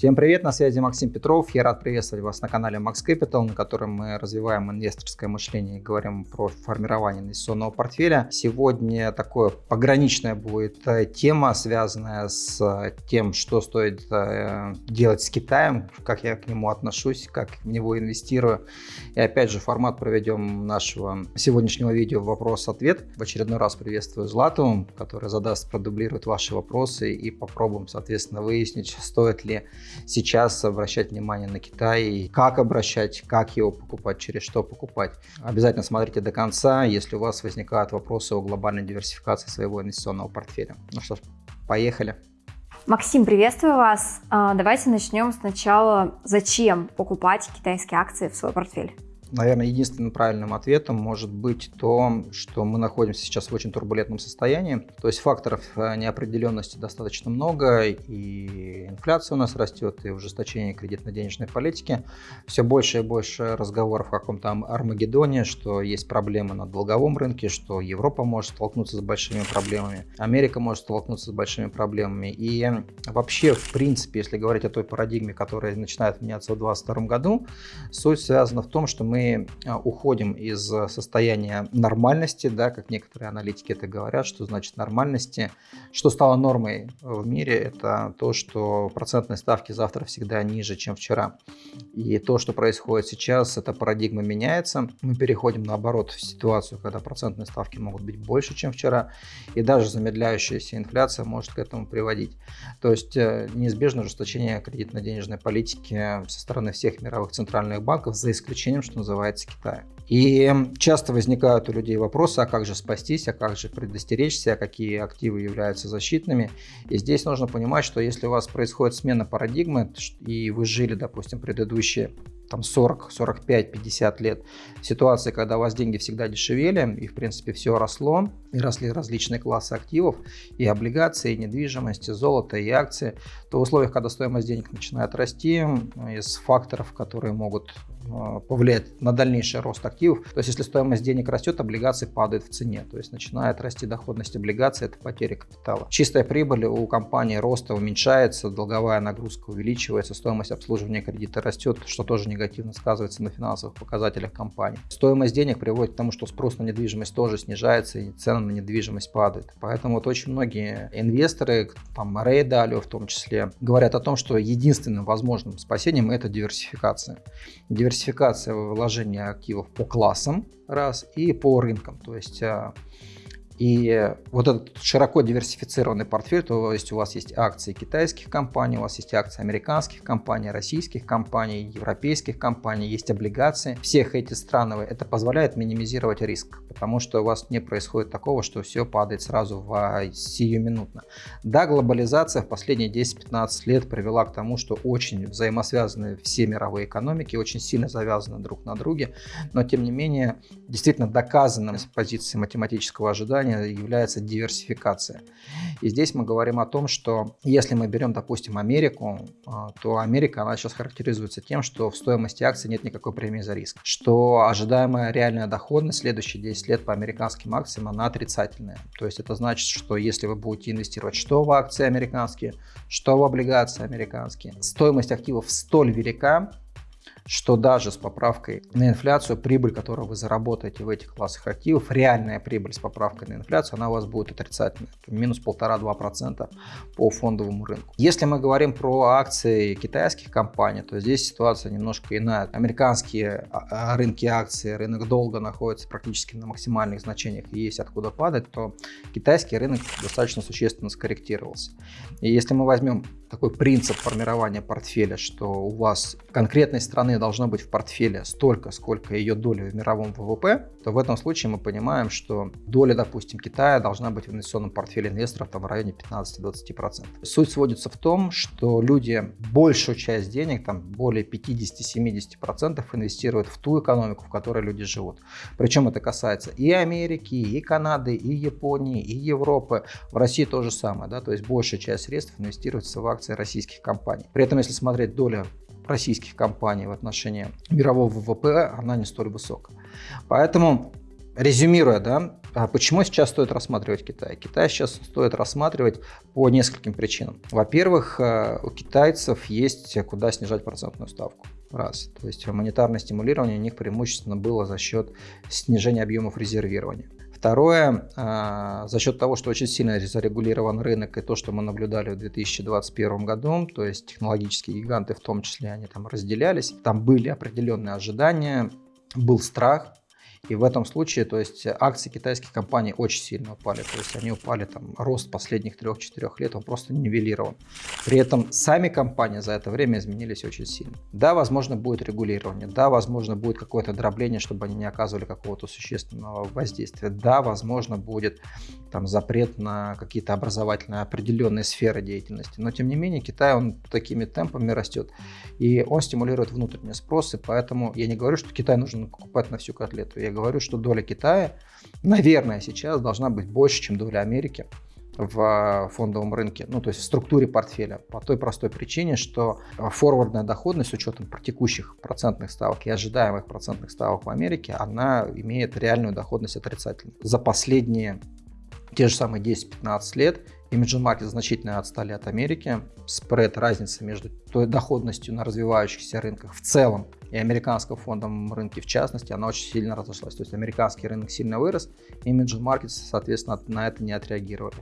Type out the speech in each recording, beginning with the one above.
Всем привет, на связи Максим Петров. Я рад приветствовать вас на канале Max Capital, на котором мы развиваем инвесторское мышление и говорим про формирование инвестиционного портфеля. Сегодня такое пограничная будет э, тема, связанная с э, тем, что стоит э, делать с Китаем, как я к нему отношусь, как в него инвестирую. И опять же, формат проведем нашего сегодняшнего видео вопрос-ответ. В очередной раз приветствую Злату, который задаст, продублирует ваши вопросы и попробуем, соответственно, выяснить, стоит ли сейчас обращать внимание на Китай, как обращать, как его покупать, через что покупать. Обязательно смотрите до конца, если у вас возникают вопросы о глобальной диверсификации своего инвестиционного портфеля. Ну что ж, поехали. Максим, приветствую вас. А, давайте начнем сначала. Зачем покупать китайские акции в свой портфель? Наверное, единственным правильным ответом может быть то, что мы находимся сейчас в очень турбулентном состоянии. То есть факторов э, неопределенности достаточно много, и инфляция у нас растет, и ужесточение кредитно-денежной политики. Все больше и больше разговоров о каком-то Армагеддоне, что есть проблемы на долговом рынке, что Европа может столкнуться с большими проблемами, Америка может столкнуться с большими проблемами. И вообще, в принципе, если говорить о той парадигме, которая начинает меняться в 2022 году, суть связана в том, что мы а, уходим из состояния нормальности, да, как некоторые аналитики это говорят, что значит нормальности. Что стало нормой в мире, это то, что процентные ставки завтра всегда ниже, чем вчера. И то, что происходит сейчас, эта парадигма меняется. Мы переходим наоборот в ситуацию, когда процентные ставки могут быть больше, чем вчера. И даже замедляющаяся инфляция может к этому приводить. То есть э, неизбежно ужесточение кредитно-денежной политики со стороны всех мировых центральных банков, за исключением, что называется, называется Китаем. И часто возникают у людей вопросы, а как же спастись, а как же предостеречься, а какие активы являются защитными. И здесь нужно понимать, что если у вас происходит смена парадигмы, и вы жили, допустим, предыдущие там 40, 45, 50 лет ситуации, когда у вас деньги всегда дешевели, и в принципе все росло, и росли различные классы активов, и облигации, и недвижимость, и золото, и акции, то в условиях, когда стоимость денег начинает расти, из факторов, которые могут повлияет на дальнейший рост активов. То есть, если стоимость денег растет, облигации падают в цене. То есть, начинает расти доходность облигаций, это потеря капитала. Чистая прибыль у компании роста уменьшается, долговая нагрузка увеличивается, стоимость обслуживания кредита растет, что тоже негативно сказывается на финансовых показателях компании. Стоимость денег приводит к тому, что спрос на недвижимость тоже снижается, и цены на недвижимость падают. Поэтому вот очень многие инвесторы, там Рэй Далио в том числе, говорят о том, что единственным возможным спасением это. Диверсификация диверсификация вложения активов по классам, раз, и по рынкам. То есть а, и вот этот широко диверсифицированный портфель, то есть у вас есть акции китайских компаний, у вас есть акции американских компаний, российских компаний, европейских компаний, есть облигации всех этих стран. Это позволяет минимизировать риск, потому что у вас не происходит такого, что все падает сразу в сиюминутно. Да, глобализация в последние 10-15 лет привела к тому, что очень взаимосвязаны все мировые экономики, очень сильно завязаны друг на друге, но тем не менее действительно доказанным с позиции математического ожидания плане является диверсификация. И здесь мы говорим о том, что если мы берем, допустим, Америку, а, то Америка, она сейчас характеризуется тем, что в стоимости акций нет никакой премии за риск, что ожидаемая реальная доходность следующие 10 лет по американским акциям, она отрицательная. То есть это значит, что если вы будете инвестировать что в акции американские, что в облигации американские, стоимость активов столь велика, что даже с поправкой на инфляцию прибыль, которую вы заработаете в этих классах активов, реальная прибыль с поправкой на инфляцию, она у вас будет отрицательной, минус 1,5-2% по фондовому рынку. Если мы говорим про акции китайских компаний, то здесь ситуация немножко иная. Американские а, а, рынки акций, рынок долга находится практически на максимальных значениях и есть откуда падать, то китайский рынок достаточно существенно скорректировался. И если мы возьмем такой принцип формирования портфеля, что у вас конкретной страны должно быть в портфеле столько, сколько ее доля в мировом ВВП, то в этом случае мы понимаем, что доля, допустим, Китая должна быть в инвестиционном портфеле инвесторов там, в районе 15-20%. Суть сводится в том, что люди большую часть денег, там более 50-70% инвестируют в ту экономику, в которой люди живут. Причем это касается и Америки, и Канады, и Японии, и Европы. В России то же самое, да, то есть большая часть средств инвестируется в акции российских компаний. При этом, если смотреть доля российских компаний в отношении мирового ВВП, она не столь высока. Поэтому резюмируя, да, а почему сейчас стоит рассматривать Китай? Китай сейчас стоит рассматривать по нескольким причинам. Во-первых, э, у китайцев есть куда снижать процентную ставку. Раз. То есть монетарное стимулирование у них преимущественно было за счет снижения объемов резервирования. Второе, а, за счет того, что очень сильно зарегулирован рынок и то, что мы наблюдали в 2021 году, то есть технологические гиганты в том числе, они там разделялись, там были определенные ожидания, был страх, и в этом случае, то есть акции китайских компаний очень сильно упали. То есть они упали, там, рост последних 3-4 лет, он просто нивелирован. При этом сами компании за это время изменились очень сильно. Да, возможно, будет регулирование, да, возможно, будет какое-то дробление, чтобы они не оказывали какого-то существенного воздействия. Да, возможно, будет там запрет на какие-то образовательные определенные сферы деятельности. Но, тем не менее, Китай, он такими темпами растет, и он стимулирует внутренний спрос, и поэтому я не говорю, что Китай нужно покупать на всю котлету. Я говорю, что доля Китая, наверное, сейчас должна быть больше, чем доля Америки в фондовом рынке, ну то есть в структуре портфеля, по той простой причине, что форвардная доходность с учетом текущих процентных ставок и ожидаемых процентных ставок в Америке, она имеет реальную доходность отрицательную. За последние те же самые 10-15 лет Emerging Market значительно отстали от Америки. Спред, разница между той доходностью на развивающихся рынках в целом и американском фондовом рынке в частности, она очень сильно разошлась. То есть американский рынок сильно вырос, и Markets, соответственно, на это не отреагировали.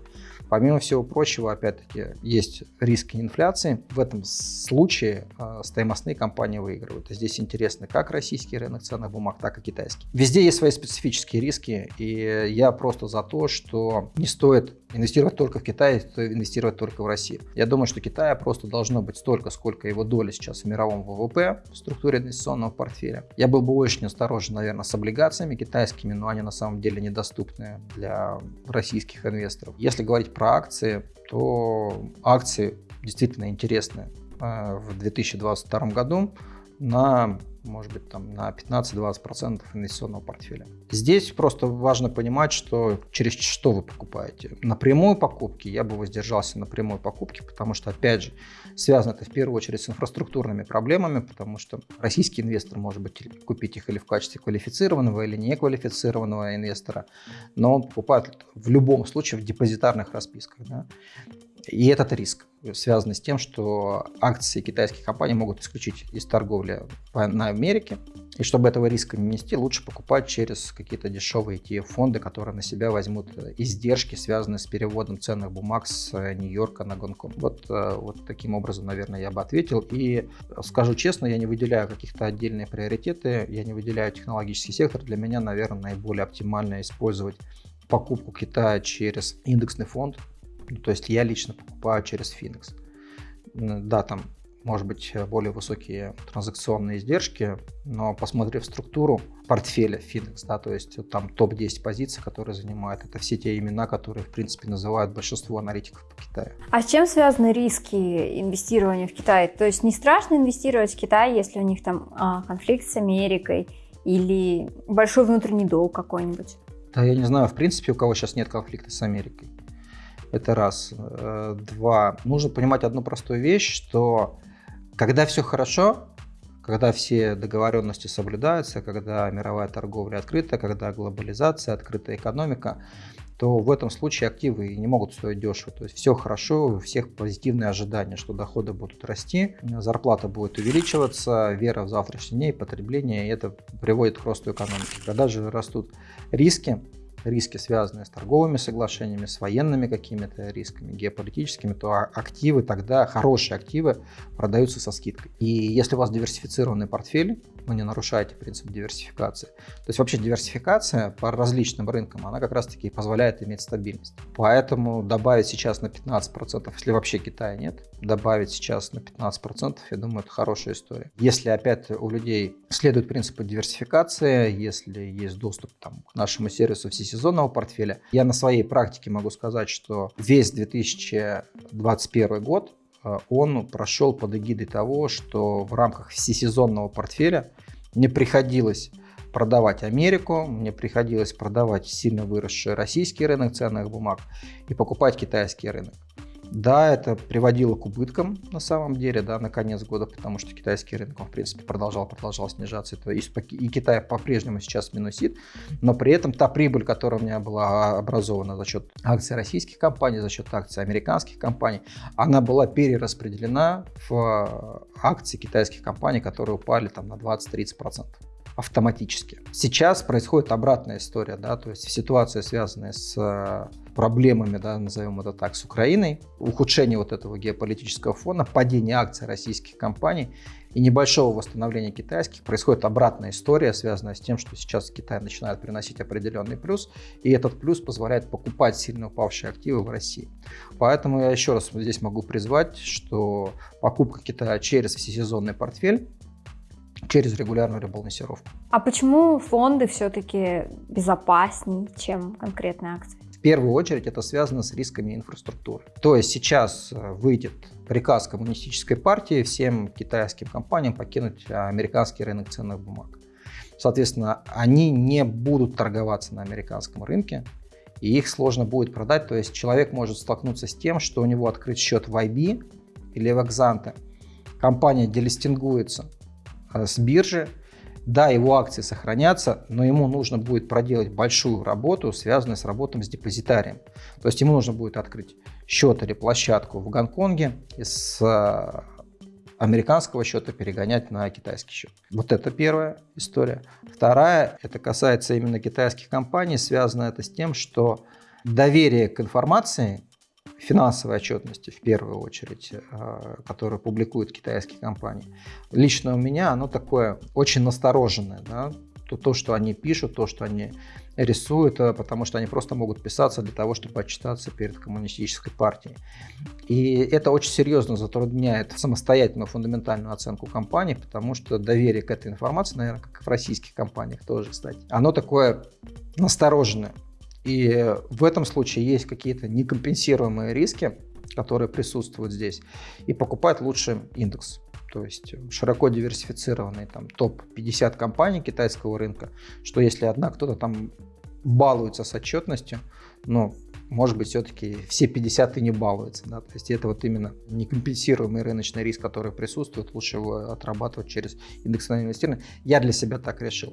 Помимо всего прочего, опять-таки, есть риски инфляции. В этом случае э, стоимостные компании выигрывают. Здесь интересно как российский рынок ценных бумаг, так и китайский. Везде есть свои специфические риски, и я просто за то, что не стоит инвестировать только в Китай, инвестировать только в Россию. Я думаю, что Китая просто должно быть столько, сколько его доля сейчас в мировом ВВП в структуре инвестиционного портфеля. Я был бы очень осторожен, наверное, с облигациями китайскими, но они на самом деле недоступны для российских инвесторов. Если говорить про акции, то акции действительно интересны э, в 2022 году на может быть, там на 15-20% инвестиционного портфеля. Здесь просто важно понимать, что через что вы покупаете. На прямой покупке я бы воздержался на прямой покупке, потому что, опять же, связано это в первую очередь с инфраструктурными проблемами, потому что российский инвестор может быть купить их или в качестве квалифицированного, или неквалифицированного инвестора, но он покупает в любом случае в депозитарных расписках. Да? И этот риск связан с тем, что акции китайских компаний могут исключить из торговли на Америке. И чтобы этого риска не нести, лучше покупать через какие-то дешевые ETF-фонды, которые на себя возьмут издержки, связанные с переводом ценных бумаг с Нью-Йорка на Гонконг. Вот, э, вот таким образом, наверное, я бы ответил. И скажу честно, я не выделяю каких-то отдельные приоритеты, я не выделяю технологический сектор. Для меня, наверное, наиболее оптимально использовать покупку Китая через индексный фонд, ну, то есть я лично покупаю через Phoenix. Да, там может быть более высокие транзакционные издержки, но посмотрев структуру портфеля Phoenix, да, то есть там топ-10 позиций, которые занимают, это все те имена, которые, в принципе, называют большинство аналитиков по Китаю. А с чем связаны риски инвестирования в Китай? То есть не страшно инвестировать в Китай, если у них там а, конфликт с Америкой или большой внутренний долг какой-нибудь? Да, я не знаю, в принципе, у кого сейчас нет конфликта с Америкой. Это раз. Э, два. Нужно понимать одну простую вещь, что когда все хорошо, когда все договоренности соблюдаются, когда мировая торговля открыта, когда глобализация, открытая экономика, то в этом случае активы не могут стоить дешево. То есть все хорошо, у всех позитивные ожидания, что доходы будут расти, зарплата будет увеличиваться, вера в завтрашний день, потребление, и это приводит к росту экономики. Когда же растут риски, риски, связанные с торговыми соглашениями, с военными какими-то рисками, геополитическими, то а, активы тогда, хорошие активы, продаются со скидкой. И если у вас диверсифицированный портфель, вы не нарушаете принцип диверсификации. То есть вообще диверсификация по различным рынкам, она как раз-таки позволяет иметь стабильность. Поэтому добавить сейчас на 15%, если вообще Китая нет, добавить сейчас на 15%, я думаю, это хорошая история. Если опять у людей следует принципу диверсификации, если есть доступ там, к нашему сервису всесезонного портфеля, я на своей практике могу сказать, что весь 2021 год он прошел под эгидой того, что в рамках всесезонного портфеля мне приходилось продавать Америку, мне приходилось продавать сильно выросший российский рынок ценных бумаг и покупать китайский рынок. Да, это приводило к убыткам на самом деле, да, на конец года, потому что китайский рынок, он, в принципе, продолжал, продолжал снижаться. Это и, и Китай по-прежнему сейчас минусит, но при этом та прибыль, которая у меня была образована за счет акций российских компаний, за счет акций американских компаний, она была перераспределена в акции китайских компаний, которые упали там на 20-30% автоматически. Сейчас происходит обратная история, да, то есть ситуация, связанная с проблемами, да, назовем это так, с Украиной, ухудшение вот этого геополитического фона, падение акций российских компаний и небольшого восстановления китайских, происходит обратная история, связанная с тем, что сейчас Китай начинает приносить определенный плюс, и этот плюс позволяет покупать сильно упавшие активы в России. Поэтому я еще раз здесь могу призвать, что покупка Китая через всесезонный портфель через регулярную ребалансировку. А почему фонды все-таки безопаснее, чем конкретные акции? В первую очередь это связано с рисками инфраструктуры. То есть сейчас э, выйдет приказ коммунистической партии всем китайским компаниям покинуть американский рынок ценных бумаг. Соответственно, они не будут торговаться на американском рынке, и их сложно будет продать. То есть человек может столкнуться с тем, что у него открыт счет в IB или в Exante. Компания делистингуется Э, с биржи. Да, его акции сохранятся, но ему нужно будет проделать большую работу, связанную с работой с депозитарием. То есть ему нужно будет открыть счет или площадку в Гонконге и с э, американского счета перегонять на китайский счет. Вот это первая история. Вторая, это касается именно китайских компаний, связано это с тем, что доверие к информации финансовой отчетности в первую очередь, э, которую публикуют китайские компании. Лично у меня оно такое очень настороженное. Да? То, то, что они пишут, то, что они рисуют, э, потому что они просто могут писаться для того, чтобы отчитаться перед коммунистической партией. И это очень серьезно затрудняет самостоятельную фундаментальную оценку компании, потому что доверие к этой информации, наверное, как и в российских компаниях тоже, кстати, оно такое настороженное. И в этом случае есть какие-то некомпенсируемые риски, которые присутствуют здесь. И покупать лучше индекс. То есть широко диверсифицированный там топ-50 компаний китайского рынка, что если одна кто-то там балуется с отчетностью, но может быть, все-таки все 50 и не балуются. Да? То есть это вот именно некомпенсируемый рыночный риск, который присутствует, лучше его отрабатывать через индексное инвестирование. Я для себя так решил.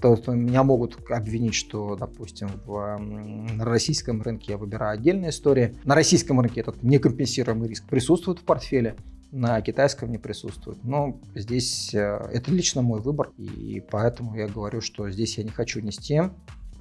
То есть меня могут обвинить, что, допустим, в, на российском рынке я выбираю отдельные истории. На российском рынке этот некомпенсируемый риск присутствует в портфеле, на китайском не присутствует. Но здесь э, это лично мой выбор, и поэтому я говорю, что здесь я не хочу нести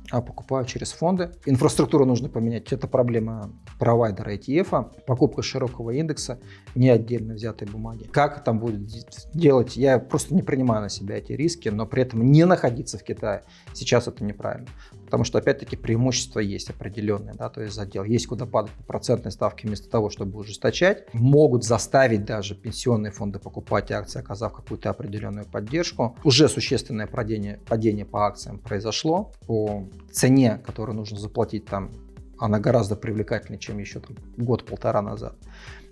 а покупаю через фонды. Инфраструктуру нужно поменять. Это проблема провайдера ETF, покупка широкого индекса, не отдельно взятой бумаги. Как там будет делать, я просто не принимаю на себя эти риски, но при этом не находиться в Китае. Сейчас это неправильно. Потому что, опять-таки, преимущества есть определенные, да, то есть задел. Есть куда падать по процентной ставке вместо того, чтобы ужесточать. Могут заставить даже пенсионные фонды покупать акции, оказав какую-то определенную поддержку. Уже существенное падение, падение по акциям произошло. По цене, которую нужно заплатить там, она гораздо привлекательнее, чем еще год-полтора назад.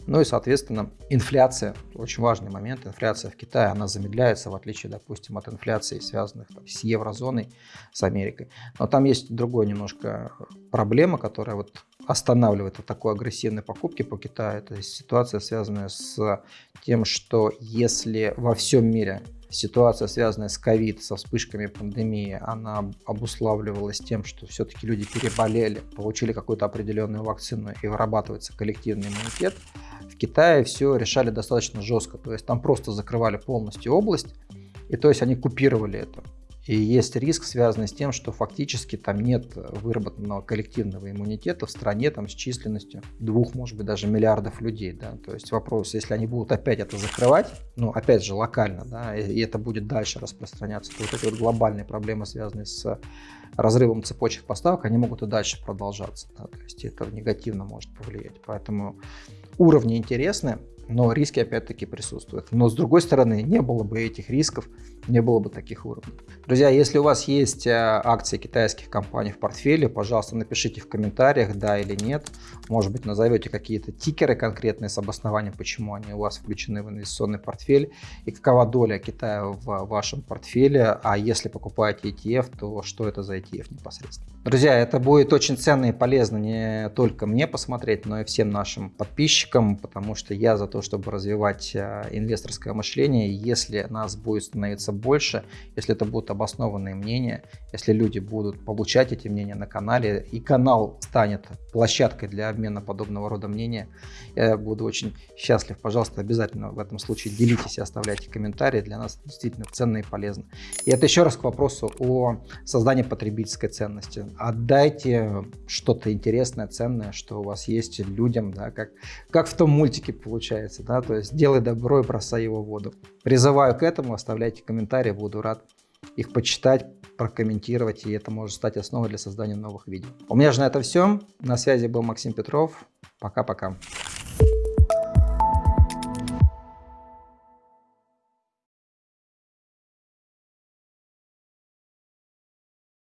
Ну и, соответственно, инфляция, очень важный момент, инфляция в Китае, она замедляется, в отличие, допустим, от инфляции, связанных там, с еврозоной, с Америкой. Но там есть другая немножко проблема, которая вот останавливает вот такой агрессивной покупки по Китаю. Это ситуация, связанная с тем, что если во всем мире ситуация, связанная с ковид, со вспышками пандемии, она обуславливалась тем, что все-таки люди переболели, получили какую-то определенную вакцину и вырабатывается коллективный иммунитет, в Китае все решали достаточно жестко. То есть там просто закрывали полностью область, и то есть они купировали это. И есть риск, связанный с тем, что фактически там нет выработанного коллективного иммунитета в стране там, с численностью двух, может быть, даже миллиардов людей. Да? То есть вопрос, если они будут опять это закрывать, ну, опять же, локально, да, и это будет дальше распространяться, то вот эти вот глобальные проблемы, связанные с разрывом цепочек поставок, они могут и дальше продолжаться. Да? То есть это негативно может повлиять. Поэтому уровни интересны, но риски опять-таки присутствуют. Но с другой стороны, не было бы этих рисков, не было бы таких уровней. Друзья, если у вас есть э, акции китайских компаний в портфеле, пожалуйста, напишите в комментариях, да или нет. Может быть, назовете какие-то тикеры конкретные с обоснованием, почему они у вас включены в инвестиционный портфель и какова доля Китая в вашем портфеле. А если покупаете ETF, то что это за ETF непосредственно. Друзья, это будет очень ценно и полезно не только мне посмотреть, но и всем нашим подписчикам, потому что я за то, чтобы развивать э, инвесторское мышление. Если нас будет становиться больше, если это будут обоснованные мнения, если люди будут получать эти мнения на канале, и канал станет площадкой для обмена подобного рода мнения, я буду очень счастлив. Пожалуйста, обязательно в этом случае делитесь и оставляйте комментарии. Для нас действительно ценно и полезно. И это еще раз к вопросу о создании потребительской ценности. Отдайте что-то интересное, ценное, что у вас есть людям, да, как, как в том мультике получается, да, то есть делай добро и бросай его в воду. Призываю к этому, оставляйте комментарии, буду рад их почитать, прокомментировать, и это может стать основой для создания новых видео. У меня же на это все. На связи был Максим Петров. Пока-пока.